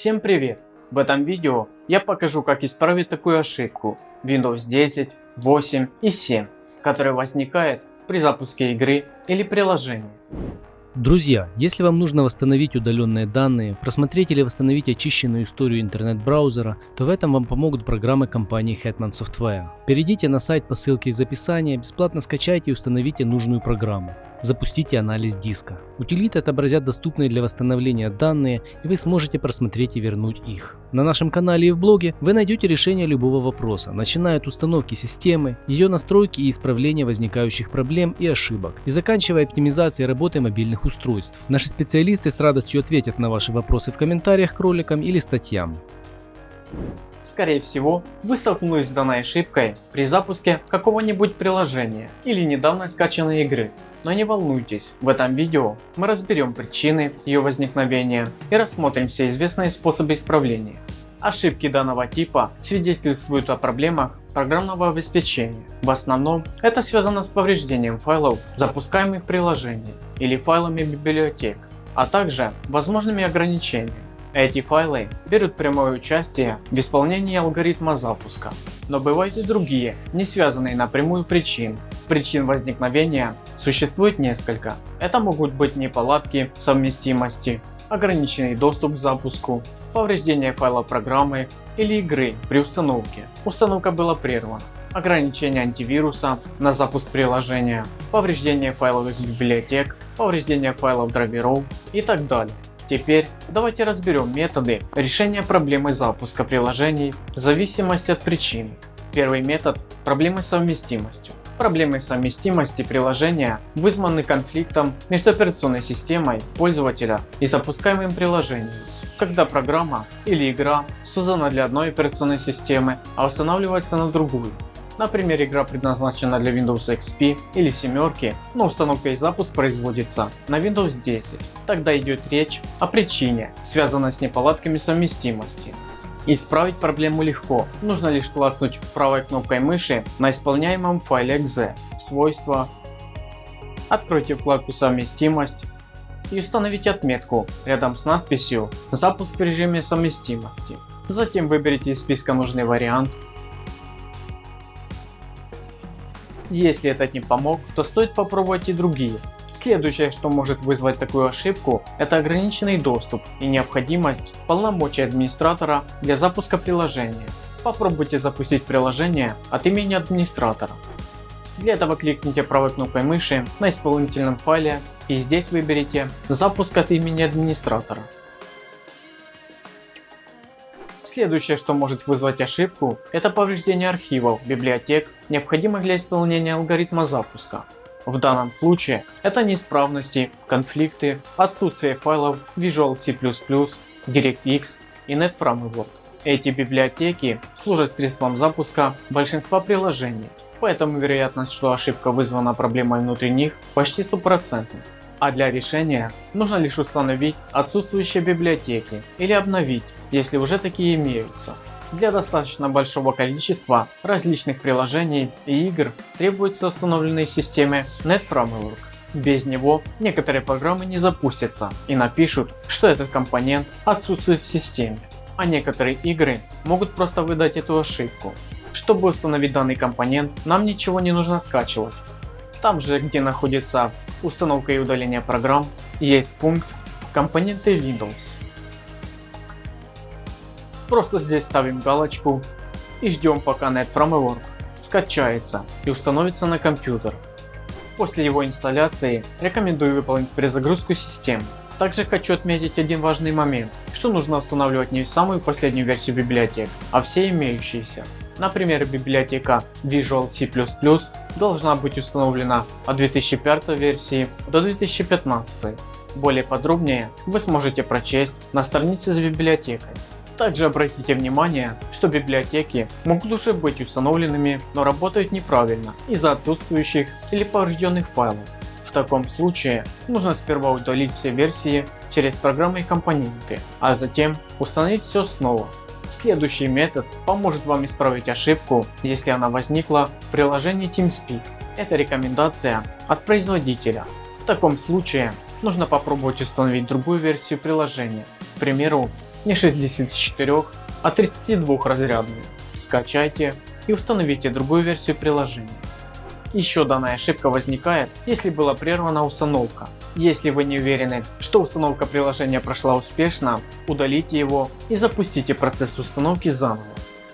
Всем привет! В этом видео я покажу как исправить такую ошибку Windows 10, 8 и 7, которая возникает при запуске игры или приложения. Друзья, если вам нужно восстановить удаленные данные, просмотреть или восстановить очищенную историю интернет-браузера, то в этом вам помогут программы компании Hetman Software. Перейдите на сайт по ссылке из описания, бесплатно скачайте и установите нужную программу. Запустите анализ диска. Утилиты отобразят доступные для восстановления данные и вы сможете просмотреть и вернуть их. На нашем канале и в блоге вы найдете решение любого вопроса, начиная от установки системы, ее настройки и исправления возникающих проблем и ошибок, и заканчивая оптимизацией работы мобильных устройств. Наши специалисты с радостью ответят на ваши вопросы в комментариях к роликам или статьям. Скорее всего, вы столкнулись с данной ошибкой при запуске какого-нибудь приложения или недавно скачанной игры. Но не волнуйтесь, в этом видео мы разберем причины ее возникновения и рассмотрим все известные способы исправления. Ошибки данного типа свидетельствуют о проблемах программного обеспечения. В основном это связано с повреждением файлов запускаемых приложений или файлами библиотек, а также возможными ограничениями. Эти файлы берут прямое участие в исполнении алгоритма запуска. Но бывают и другие, не связанные напрямую причины. Причин возникновения существует несколько. Это могут быть неполадки совместимости, ограниченный доступ к запуску, повреждение файла программы или игры при установке. Установка была прервана. Ограничение антивируса на запуск приложения, повреждение файловых библиотек, повреждение файлов драйверов и так далее. Теперь давайте разберем методы решения проблемы запуска приложений в зависимости от причин. Первый метод – проблемы с совместимостью. Проблемы совместимости приложения вызваны конфликтом между операционной системой пользователя и запускаемым приложением. Когда программа или игра создана для одной операционной системы, а устанавливается на другую. Например, игра предназначена для Windows XP или семерки, но установка и запуск производится на Windows 10. Тогда идет речь о причине, связанной с неполадками совместимости. Исправить проблему легко, нужно лишь клацнуть правой кнопкой мыши на исполняемом файле .exe, свойства, откройте вкладку совместимость и установите отметку рядом с надписью запуск в режиме совместимости. Затем выберите из списка нужный вариант Если этот не помог, то стоит попробовать и другие. Следующее, что может вызвать такую ошибку, это ограниченный доступ и необходимость полномочий администратора для запуска приложения. Попробуйте запустить приложение от имени администратора. Для этого кликните правой кнопкой мыши на исполнительном файле и здесь выберите запуск от имени администратора. Следующее, что может вызвать ошибку, это повреждение архивов, библиотек, необходимых для исполнения алгоритма запуска. В данном случае это неисправности, конфликты, отсутствие файлов Visual C++, DirectX и NetFramework. Эти библиотеки служат средством запуска большинства приложений, поэтому вероятность, что ошибка вызвана проблемой внутри них почти стопроцентна. А для решения нужно лишь установить отсутствующие библиотеки или обновить если уже такие имеются. Для достаточно большого количества различных приложений и игр требуется установленный в системе NetFramework. Без него некоторые программы не запустятся и напишут, что этот компонент отсутствует в системе. А некоторые игры могут просто выдать эту ошибку. Чтобы установить данный компонент, нам ничего не нужно скачивать. Там же, где находится установка и удаление программ, есть пункт компоненты Windows. Просто здесь ставим галочку и ждем пока NetFramework скачается и установится на компьютер. После его инсталляции рекомендую выполнить перезагрузку системы. Также хочу отметить один важный момент, что нужно устанавливать не самую последнюю версию библиотек, а все имеющиеся. Например, библиотека Visual C++ должна быть установлена от 2005 версии до 2015. Более подробнее вы сможете прочесть на странице с библиотекой. Также обратите внимание, что библиотеки могут уже быть установленными, но работают неправильно из-за отсутствующих или поврежденных файлов. В таком случае нужно сперва удалить все версии через программы и компоненты, а затем установить все снова. Следующий метод поможет вам исправить ошибку, если она возникла в приложении TeamSpeak. Это рекомендация от производителя. В таком случае нужно попробовать установить другую версию приложения, к примеру Не 64, а 32 разрядную. Скачайте и установите другую версию приложения. Еще данная ошибка возникает, если была прервана установка. Если вы не уверены, что установка приложения прошла успешно, удалите его и запустите процесс установки заново.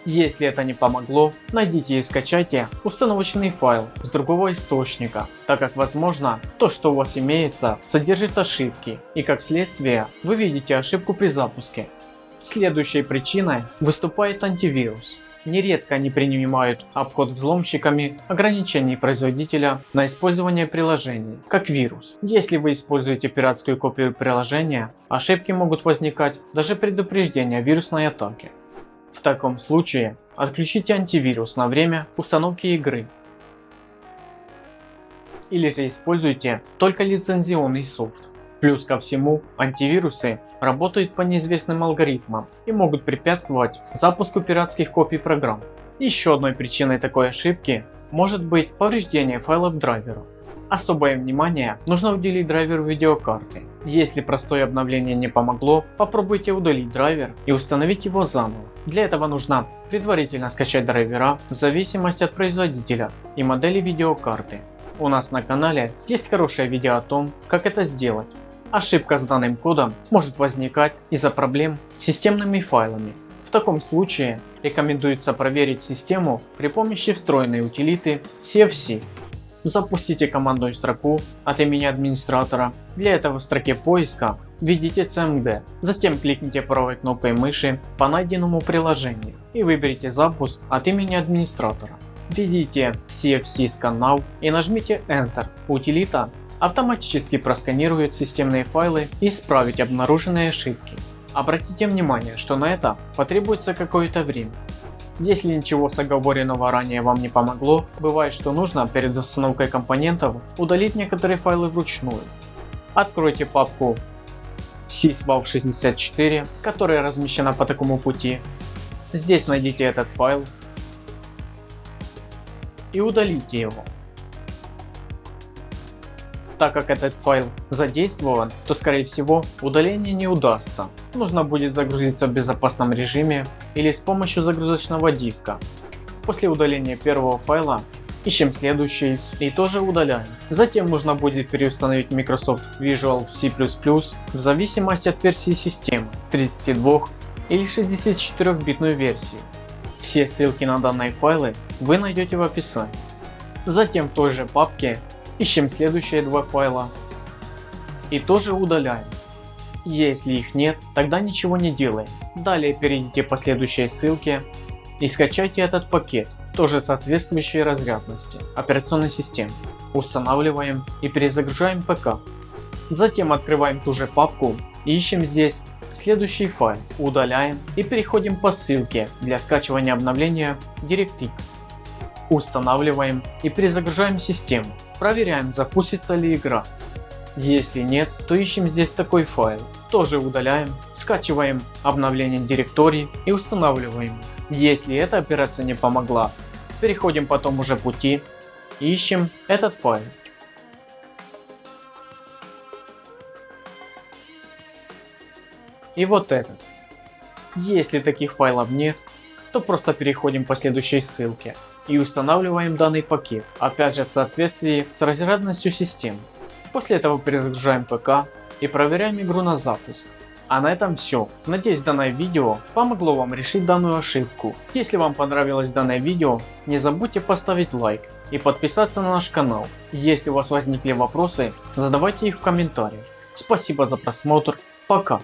Если это не помогло, найдите и скачайте установочный файл с другого источника, так как возможно то что у вас имеется содержит ошибки и как следствие вы видите ошибку при запуске. Следующей причиной выступает антивирус. Нередко они принимают обход взломщиками ограничений производителя на использование приложений, как вирус. Если вы используете пиратскую копию приложения, ошибки могут возникать даже предупреждения вирусной атаки. В таком случае отключите антивирус на время установки игры. Или же используйте только лицензионный софт. Плюс ко всему, антивирусы работают по неизвестным алгоритмам и могут препятствовать запуску пиратских копий программ. Еще одной причиной такой ошибки может быть повреждение файлов драйвера. Особое внимание нужно уделить драйверу видеокарты. Если простое обновление не помогло, попробуйте удалить драйвер и установить его заново. Для этого нужно предварительно скачать драйвера в зависимости от производителя и модели видеокарты. У нас на канале есть хорошее видео о том, как это сделать. Ошибка с данным кодом может возникать из-за проблем с системными файлами. В таком случае рекомендуется проверить систему при помощи встроенной утилиты CFC. Запустите командную строку от имени администратора. Для этого в строке поиска введите CMD. Затем кликните правой кнопкой мыши по найденному приложению и выберите запуск от имени администратора. Введите CFC Scan Now и нажмите Enter. Утилита автоматически просканирует системные файлы и исправить обнаруженные ошибки. Обратите внимание, что на это потребуется какое-то время. Если ничего с оговоренного ранее вам не помогло, бывает что нужно перед установкой компонентов удалить некоторые файлы вручную. Откройте папку syswav64, которая размещена по такому пути. Здесь найдите этот файл и удалите его. Так как этот файл задействован, то скорее всего удаление не удастся. Нужно будет загрузиться в безопасном режиме или с помощью загрузочного диска. После удаления первого файла ищем следующий и тоже удаляем. Затем нужно будет переустановить Microsoft Visual C++ в зависимости от версии системы 32 или 64 битную версии. Все ссылки на данные файлы вы найдете в описании. Затем в той же папке ищем следующие два файла и тоже удаляем. Если их нет, тогда ничего не делаем. Далее перейдите по следующей ссылке и скачайте этот пакет, тоже соответствующей разрядности операционной системы. Устанавливаем и перезагружаем ПК. Затем открываем ту же папку и ищем здесь следующий файл, удаляем и переходим по ссылке для скачивания обновления DirectX. Устанавливаем и перезагружаем систему. Проверяем запустится ли игра. Если нет, то ищем здесь такой файл. Тоже удаляем, скачиваем обновление директорий и устанавливаем. Если эта операция не помогла, переходим по тому же пути и ищем этот файл. И вот этот. Если таких файлов нет, то просто переходим по следующей ссылке и устанавливаем данный пакет, опять же в соответствии с разрядностью системы. После этого перезагружаем ПК и проверяем игру на запуск. А на этом все. Надеюсь данное видео помогло вам решить данную ошибку. Если вам понравилось данное видео, не забудьте поставить лайк и подписаться на наш канал. Если у вас возникли вопросы, задавайте их в комментариях. Спасибо за просмотр, пока.